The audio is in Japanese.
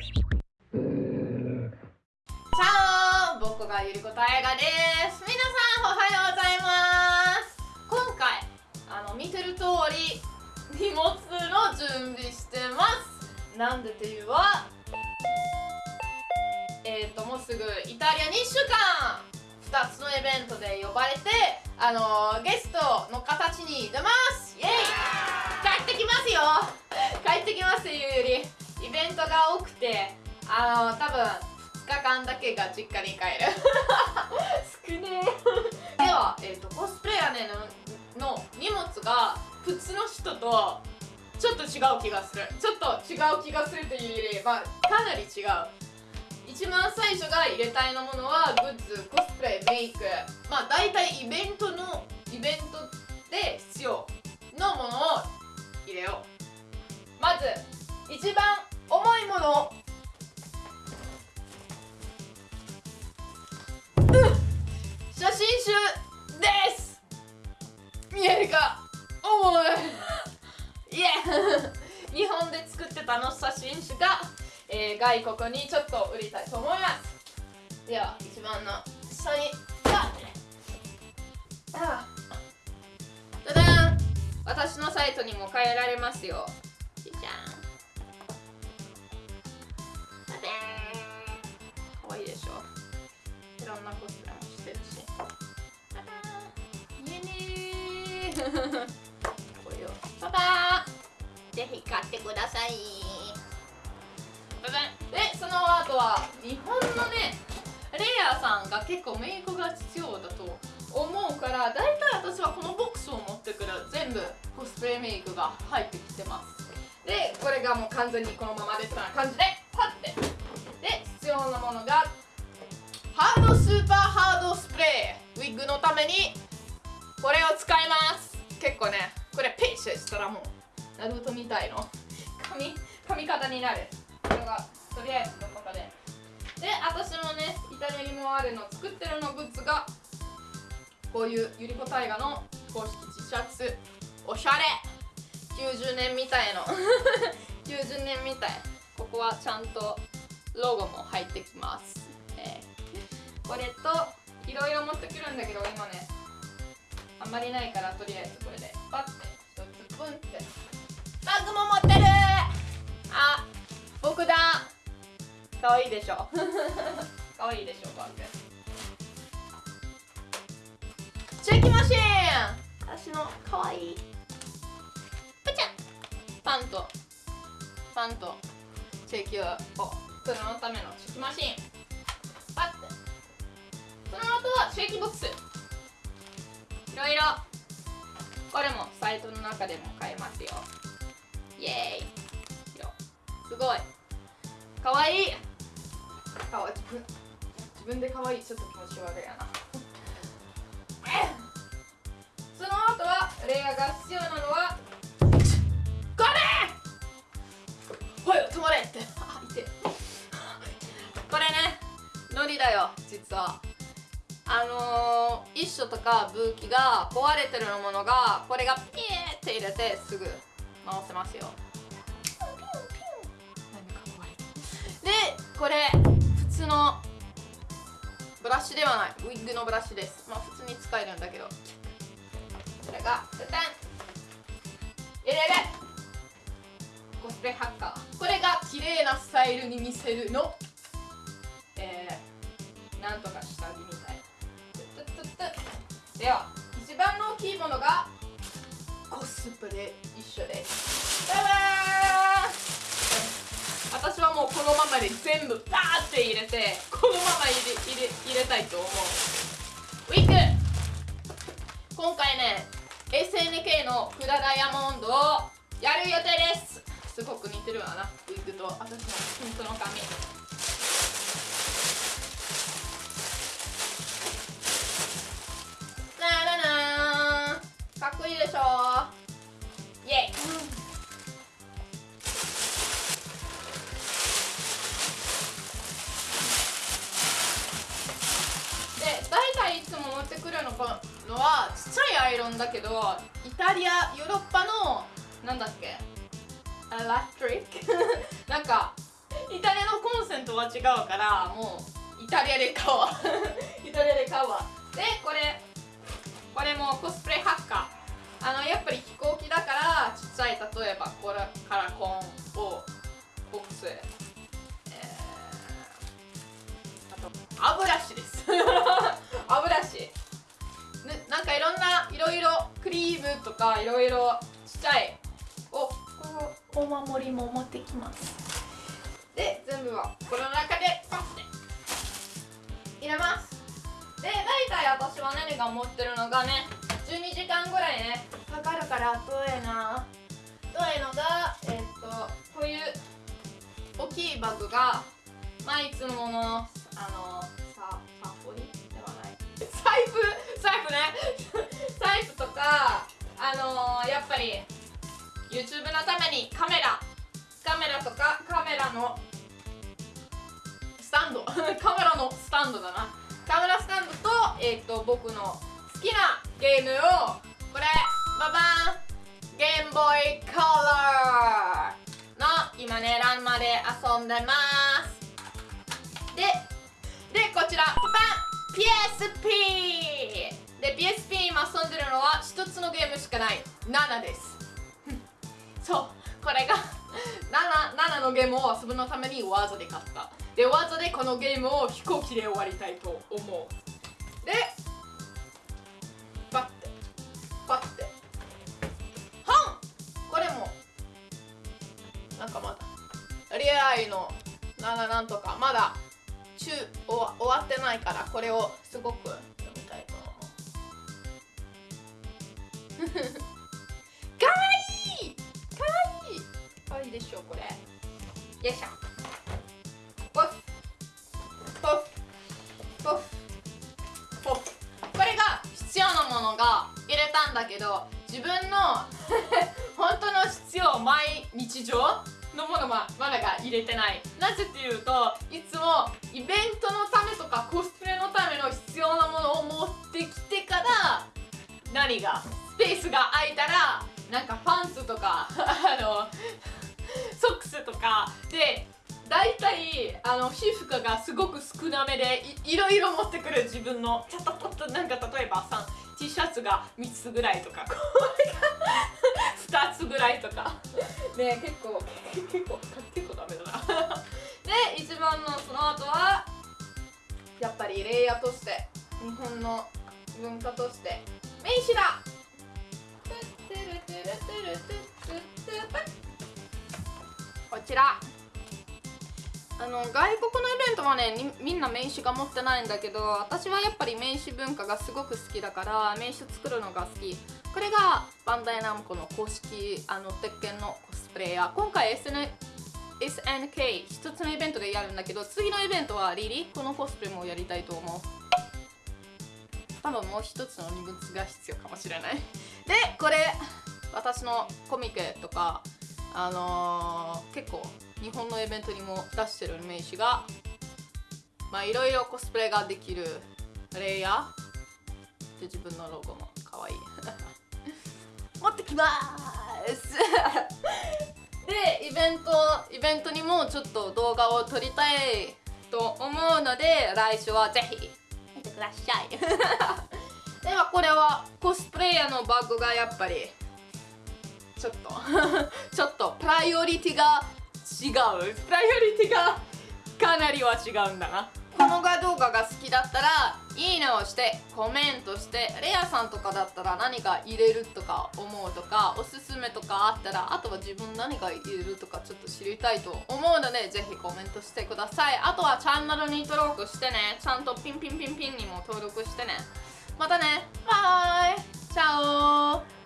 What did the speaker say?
チャオ僕がゆりこたえがです。皆さんおはようございます。今回あの見てる通り荷物の準備してます。なんでっていうはえっ、ー、ともうすぐイタリアに1週間。2つのイベントで呼ばれてあのゲストの形に出ます。イエイ。帰ってきますよ。帰ってきますというよりイベントが多くてあの多分2日間だけが実家に帰る。少ねえ。では、えーと、コスプレイヤーねのの荷物が普通の人とちょっと違う気がする。ちょっと違う気がするというより、まあ、かなり違う。一番最初が入れたいのものはグッズコスプレメイク。まあ大体イベントのイベントで 日本で作ってたの写真集がえー、外国にちょっと売りたいと思います。では一番の下にあただん私のサイトにも変えられますよ。じゃんただんかわいいでしょいろんなコスプレもしてるしひ買ってください。でその後は日本のねレイヤーさんが結構メイクが必要だと思うから大体私はこのボックスを持ってくる全部コスプレメイクが入ってきてます。でこれがもう完全にこのままですから感じでパッて。で必要なものがハードスーパーハードスプレーウィッグのためにこれを使います。結構ねこれペイシしたらもうナルトみたいの。髪髪型になる。これがとりあえずどこかで。で私もねイタリアにもあるの作ってるのグッズがこういうゆりこ大河の公式 T シャツ。おしゃれ。90年みたいの。90年みたい。ここはちゃんとロゴも入ってきます、えー、これといろいろ持ってくるんだけど今ねあんまりないからとりあえずこれでパッて一つプンって。かわいいでしょ。かわいいでしょバッグチェキマシーン私のかわい。いプチャ。パンと。パンと。チェキを。取るのためのチェキマシーンパッて。その後はチェキボックス。いろいろ。これもサイトの中でも買えますよ。イエーイ。すごい。かわいい自分でかわいちょっと気持ち悪いやな。その後はレイヤーが必要なのはこれ!はい止まれって。これねノリだよ実は。あのー、一緒とか武器が壊れてるものがこれがピーって入れてすぐ回せますよ。でこれ通のブラシではない。ウィッグのブラシです。まあ普通に使えるんだけど。これがペテン。入れれコスプレハッカー。これが綺麗なスタイルに見せるの。えー、なんとか下着みたい。では一番の大きいものがコスプレ。一緒です。バイバイ。もうこのままで全部バーって入れてこのまま入れ入れ入れたいと思う。ウィッグ今回ね SNK のフラダイヤモンドをやる予定です。すごく似てるわな。ウィッグと私のピントの髪ロンだけどイタリアヨーロッパのなんだっけエラクトリック？なんかイタリアのコンセントは違うからもうイタリアで買おう。かいろんないろいろクリームとかいろいろちっちゃいおこのお守りも持ってきます。で全部はこの中でパッて入れます。で大体私は何が持ってるのがね12時間ぐらいねかかるからどうやなどうやのがえっとこういう大きいバッグがまあいつものあのさサポリではない。財布財布ね。とかあのー、やっぱり YouTube のためにカメラカメラとかカメラのスタンド カメラのスタンドだな。カメラスタンドと,、えーと、僕の好きなゲームをこれババンゲームボーイカラーの今ねランマで遊んでます。ででこちらバン PSP で PSP 今遊んでるのは1つのゲームしかない。7です。そうこれが 7, 7のゲームを遊ぶのためにわざで買った。でわざでこのゲームを飛行機で終わりたいと思う。でパッてパッて。本これも。なんかまだ。リアイの7なんとか。まだ中終わってないからこれをすごくかわいいかわいいかわいいでしょこれ。よいしょ。ポフ。ポフ。ポフ。ポフ。これが必要なものが入れたんだけど自分の 本当の必要毎日常のものはまだが入れてない。なぜっていうといつもイベントのためとかコスプレのための必要なものを持ってきてから何がペースが空いたらなんかパンツとか あのソックスとかで大体あの皮膚科がすごく少なめでいろいろ持ってくる自分のちょっとちょっとなんか例えばさ T シャツが3つぐらいとかこれが2つぐらいとか。ね結構結構結構ダメだな。で一番のその後はやっぱりレイヤーとして日本の文化として名刺だこちら。あの外国のイベントはねみんな名刺が持ってないんだけど私はやっぱり名刺文化がすごく好きだから名刺作るのが好き。これがバンダイナムコの公式あの鉄拳のコスプレイヤー。今回 SN SNK 一つのイベントでやるんだけど次のイベントはリリこのコスプレもやりたいと思う。多分もう一つの荷物が必要かもしれない。でこれ。私のコミケとかあのー、結構日本のイベントにも出してる名刺がまあいろいろコスプレができるレイヤー。で自分のロゴもかわい。い 持ってきます。でイベントイベントにもちょっと動画を撮りたいと思うので来週はぜひ見てください。ではこれはコスプレイヤーのバッグがやっぱりちょっと。ちょっと。プライオリティが違う。プライオリティがかなりは違うんだな。この動画が好きだったらいいねをしてコメントしてレアさんとかだったら何か入れるとか思うとかおすすめとかあったらあとは自分何か入れるとかちょっと知りたいと思うのでぜひコメントしてください。あとはチャンネルに登録してね。ちゃんとピンピンピンピンにも登録してね。またね。バイ。チャオ。